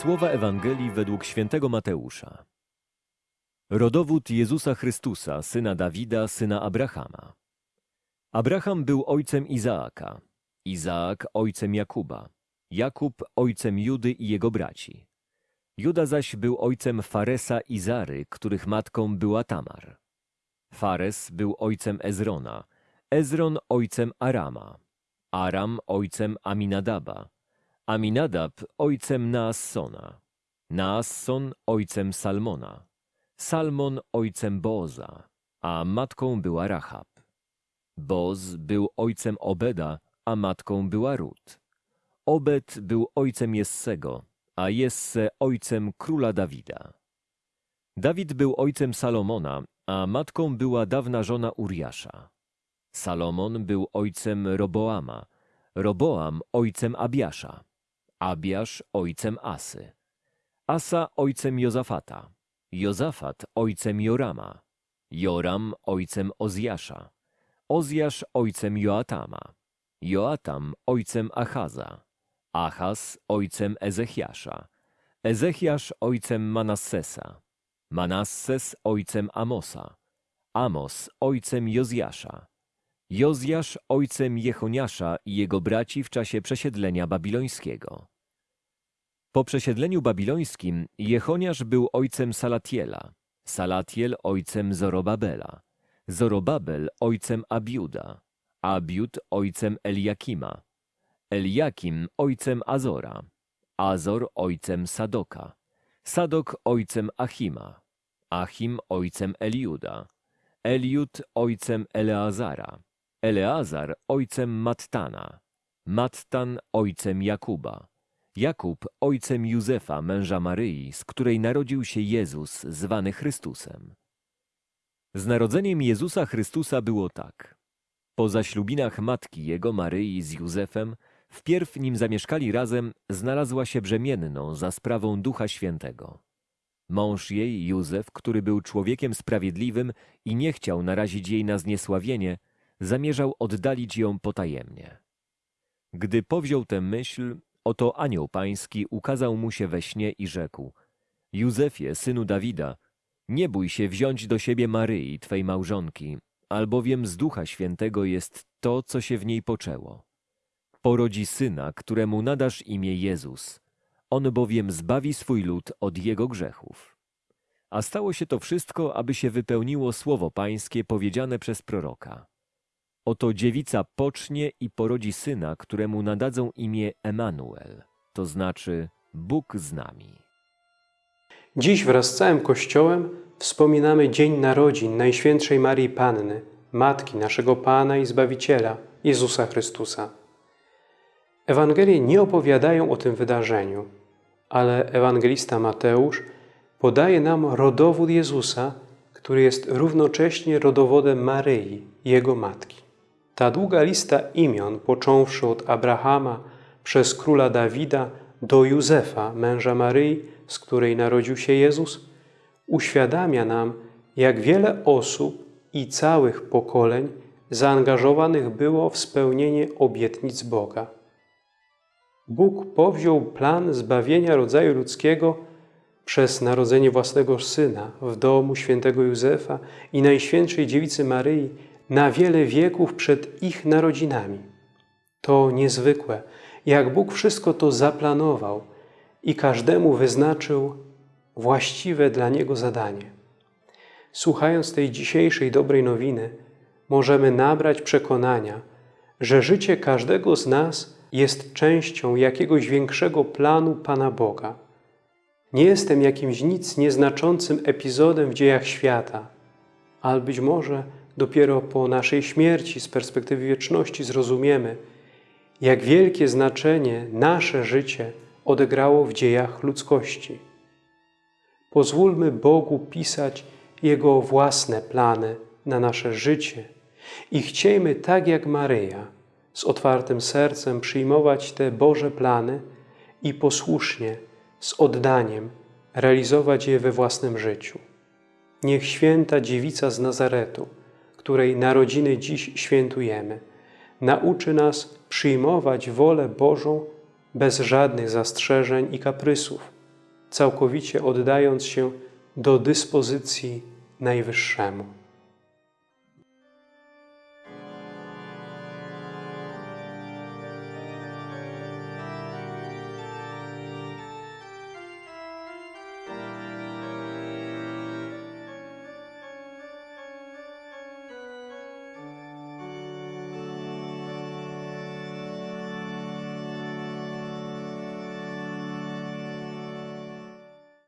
Słowa Ewangelii według świętego Mateusza. Rodowód Jezusa Chrystusa, syna Dawida, syna Abrahama. Abraham był ojcem Izaaka, Izaak ojcem Jakuba, Jakub ojcem Judy i jego braci. Juda zaś był ojcem Faresa i Zary, których matką była Tamar. Fares był ojcem Ezrona, Ezron ojcem Arama, Aram ojcem Aminadaba, Aminadab ojcem Naassona, Naasson ojcem Salmona, Salmon ojcem Boza, a matką była Rahab. Boz był ojcem Obeda, a matką była Rut. Obed był ojcem Jessego, a Jesse ojcem króla Dawida. Dawid był ojcem Salomona, a matką była dawna żona Uriasza. Salomon był ojcem Roboama, Roboam ojcem Abiasza, Abiasz ojcem Asy, Asa ojcem Jozafata, Jozafat ojcem Jorama, Joram ojcem Ozjasza, Ozjasz ojcem Joatama, Joatam ojcem Achaza, Achaz ojcem Ezechiasza, Ezechiasz ojcem Manassesa, Manasses ojcem Amosa, Amos ojcem Jozjasza, Jozjasz ojcem Jechoniasza i jego braci w czasie przesiedlenia babilońskiego. Po przesiedleniu babilońskim Jechoniasz był ojcem Salatiela, Salatiel ojcem Zorobabela, Zorobabel ojcem Abiuda, Abiud ojcem Eliakima, Eliakim ojcem Azora, Azor ojcem Sadoka, Sadok ojcem Achima, Achim ojcem Eliuda, Eliud ojcem Eleazara, Eleazar ojcem Mattana, Mattan ojcem Jakuba, Jakub ojcem Józefa, męża Maryi, z której narodził się Jezus, zwany Chrystusem. Z narodzeniem Jezusa Chrystusa było tak. Po zaślubinach matki jego, Maryi, z Józefem, wpierw nim zamieszkali razem, znalazła się brzemienną za sprawą Ducha Świętego. Mąż jej, Józef, który był człowiekiem sprawiedliwym i nie chciał narazić jej na zniesławienie, zamierzał oddalić ją potajemnie. Gdy powziął tę myśl, oto anioł pański ukazał mu się we śnie i rzekł: Józefie, synu Dawida, nie bój się wziąć do siebie Maryi, twej małżonki, albowiem z Ducha Świętego jest to, co się w niej poczęło. Porodzi syna, któremu nadasz imię Jezus. On bowiem zbawi swój lud od jego grzechów. A stało się to wszystko, aby się wypełniło słowo pańskie powiedziane przez proroka. Oto dziewica pocznie i porodzi syna, któremu nadadzą imię Emanuel, to znaczy Bóg z nami. Dziś wraz z całym Kościołem wspominamy Dzień Narodzin Najświętszej Marii Panny, Matki naszego Pana i Zbawiciela, Jezusa Chrystusa. Ewangelie nie opowiadają o tym wydarzeniu, ale ewangelista Mateusz podaje nam rodowód Jezusa, który jest równocześnie rodowodem Maryi, jego matki. Ta długa lista imion, począwszy od Abrahama przez króla Dawida do Józefa, męża Maryi, z której narodził się Jezus, uświadamia nam, jak wiele osób i całych pokoleń zaangażowanych było w spełnienie obietnic Boga. Bóg powziął plan zbawienia rodzaju ludzkiego przez narodzenie własnego Syna w domu świętego Józefa i Najświętszej Dziewicy Maryi na wiele wieków przed ich narodzinami. To niezwykłe, jak Bóg wszystko to zaplanował i każdemu wyznaczył właściwe dla niego zadanie. Słuchając tej dzisiejszej dobrej nowiny, możemy nabrać przekonania, że życie każdego z nas jest częścią jakiegoś większego planu Pana Boga. Nie jestem jakimś nic nieznaczącym epizodem w dziejach świata, ale być może dopiero po naszej śmierci z perspektywy wieczności zrozumiemy, jak wielkie znaczenie nasze życie odegrało w dziejach ludzkości. Pozwólmy Bogu pisać Jego własne plany na nasze życie i chciejmy tak jak Maryja z otwartym sercem przyjmować te Boże plany i posłusznie, z oddaniem realizować je we własnym życiu. Niech święta dziewica z Nazaretu, której narodziny dziś świętujemy, nauczy nas przyjmować wolę Bożą bez żadnych zastrzeżeń i kaprysów, całkowicie oddając się do dyspozycji Najwyższemu.